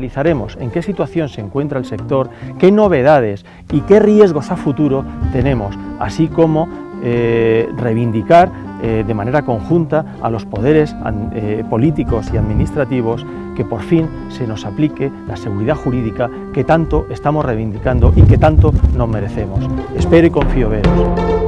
analizaremos en qué situación se encuentra el sector, qué novedades y qué riesgos a futuro tenemos, así como eh, reivindicar eh, de manera conjunta a los poderes eh, políticos y administrativos que por fin se nos aplique la seguridad jurídica que tanto estamos reivindicando y que tanto nos merecemos. Espero y confío veros.